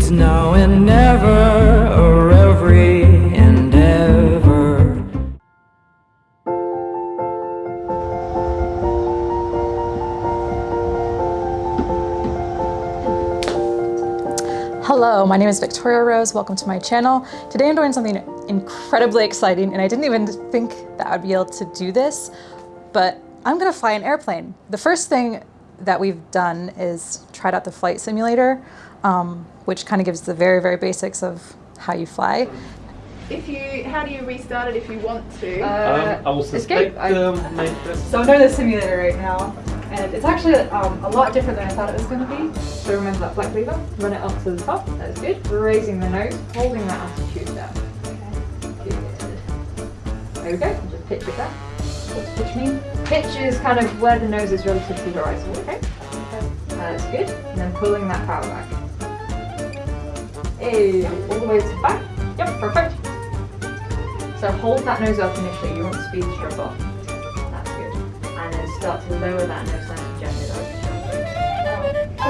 It's now and never, or every. Hello, my name is Victoria Rose. Welcome to my channel. Today I'm doing something incredibly exciting and I didn't even think that I'd be able to do this, but I'm gonna fly an airplane. The first thing that we've done is tried out the flight simulator, um, which kind of gives the very, very basics of how you fly. If you, how do you restart it if you want to? Um, I will suspect um, So I'm doing the simulator right now, and it's actually um, a lot different than I thought it was going to be. So remember that black lever, run it up to the top, that's good. Raising the nose, holding that altitude down. Okay, good. There we go, just pitch it back. What's pitch mean? Pitch is kind of where the nose is relative to the horizon, okay? That's good. And then pulling that power back. Hey, all the way to the back. Yep, perfect. So hold that nose up initially, you want the speed to drop off. That's good. And then start to lower that nose down gently.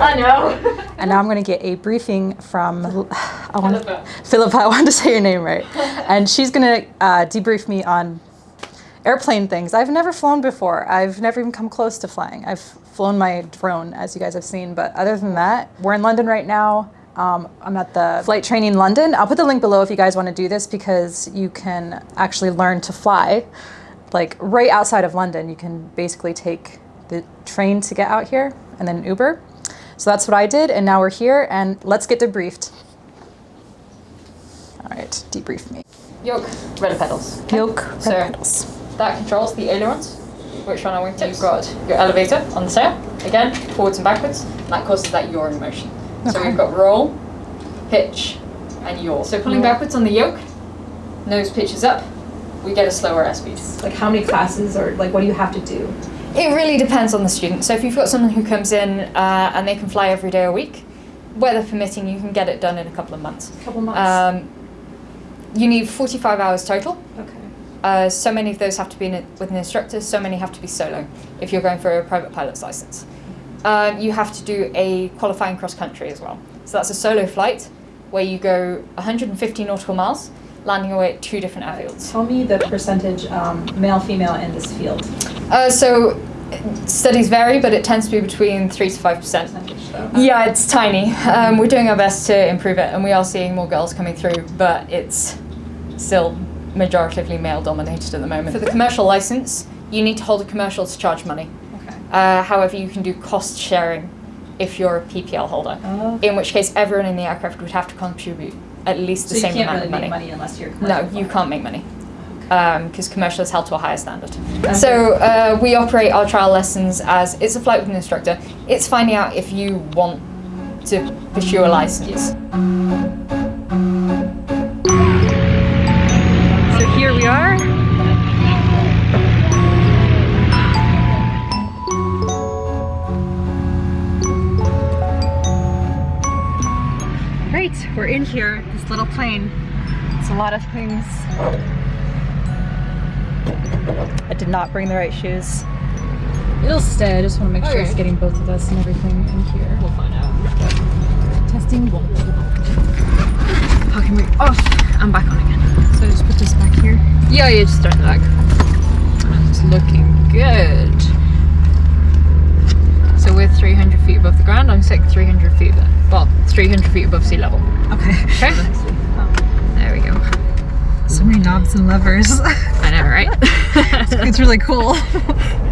I know. and now I'm going to get a briefing from I want Philippa. Philippa. I wanted to say your name right, and she's going to uh, debrief me on airplane things. I've never flown before. I've never even come close to flying. I've flown my drone, as you guys have seen, but other than that, we're in London right now. Um, I'm at the Flight Training London. I'll put the link below if you guys want to do this because you can actually learn to fly. Like right outside of London, you can basically take the train to get out here and then Uber. So that's what I did and now we're here and let's get debriefed. All right, debrief me. Yoke, rudder pedals. Yoke, rudder So- pedals. That controls the ailerons, which on our wingtips. You've got your elevator on the sail, again, forwards and backwards. and That causes that yaw in motion. So we've got roll, pitch, and yaw. So pulling backwards on the yoke, nose pitches up, we get a slower airspeed. Like how many classes or like what do you have to do? It really depends on the student. So if you've got someone who comes in uh, and they can fly every day a week, weather permitting, you can get it done in a couple of months. A couple months. Um, you need 45 hours total. okay. Uh, so many of those have to be in, with an instructor, so many have to be solo if you're going for a private pilot's license. Um, you have to do a qualifying cross country as well. So that's a solo flight where you go 150 nautical miles, landing away at two different airfields. Tell me the percentage um, male female in this field. Uh, so studies vary, but it tends to be between 3 to 5%. Percentage though. Yeah, it's tiny. Um, we're doing our best to improve it, and we are seeing more girls coming through, but it's still majoritively male dominated at the moment. For the commercial license, you need to hold a commercial to charge money. Okay. Uh, however, you can do cost sharing if you're a PPL holder, Oh. in which case everyone in the aircraft would have to contribute at least the So you same amount really of make money. money unless you're No, you can't make money because commercial is held to a higher standard. So uh, we operate our trial lessons as it's a flight with an instructor. It's finding out if you want to pursue a license. So Great, we're in here, this little plane. It's a lot of things. I did not bring the right shoes. It'll stay, I just want to make sure it's getting both of us and everything in here. We'll find out. Testing one. Parking brake off. Oh, I'm back on again. So I just put this back here. Yeah, you just start the back. It's looking good. So we're 300 feet above the ground. I'm saying 300 feet, above- well, 300 feet above sea level. Okay. Okay. There we go. So many knobs and levers. I know, right? it's really cool.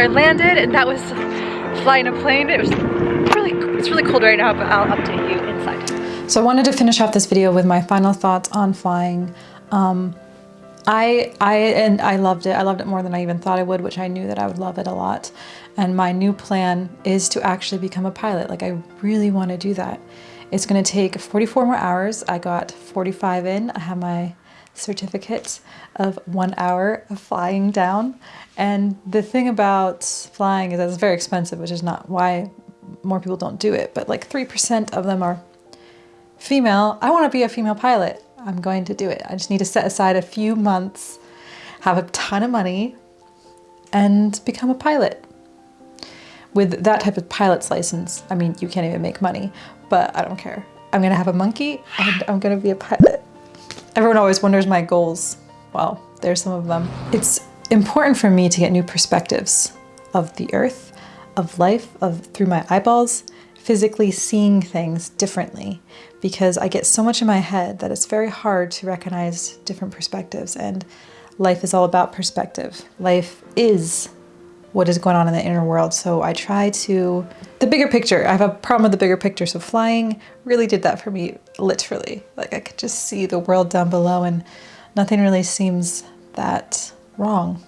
are landed and that was flying a plane. It was really, it's really cold right now, but I'll update you inside. So I wanted to finish off this video with my final thoughts on flying. Um, I, I, and I loved it. I loved it more than I even thought I would, which I knew that I would love it a lot. And my new plan is to actually become a pilot. Like I really want to do that. It's going to take 44 more hours. I got 45 in. I have my certificate of one hour of flying down. And the thing about flying is that it's very expensive, which is not why more people don't do it. But like 3% of them are female. I want to be a female pilot. I'm going to do it. I just need to set aside a few months, have a ton of money, and become a pilot. With that type of pilot's license, I mean, you can't even make money, but I don't care. I'm gonna have a monkey and I'm gonna be a pilot. Everyone always wonders my goals. Well, there's some of them. It's important for me to get new perspectives of the earth, of life, of through my eyeballs, physically seeing things differently because I get so much in my head that it's very hard to recognize different perspectives and life is all about perspective. Life is what is going on in the inner world. So I try to, the bigger picture, I have a problem with the bigger picture. So flying really did that for me, literally. Like I could just see the world down below and nothing really seems that wrong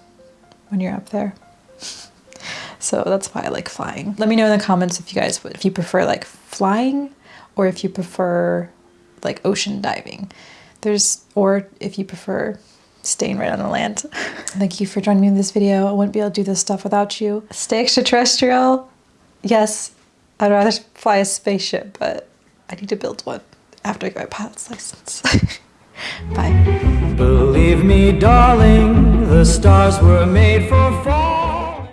when you're up there. So that's why I like flying. Let me know in the comments if you guys, if you prefer like flying or if you prefer like ocean diving. There's, or if you prefer staying right on the land. Thank you for joining me in this video. I wouldn't be able to do this stuff without you. Stay extraterrestrial. Yes, I'd rather fly a spaceship, but I need to build one after I get my pilot's license. Bye. Believe me, darling, the stars were made for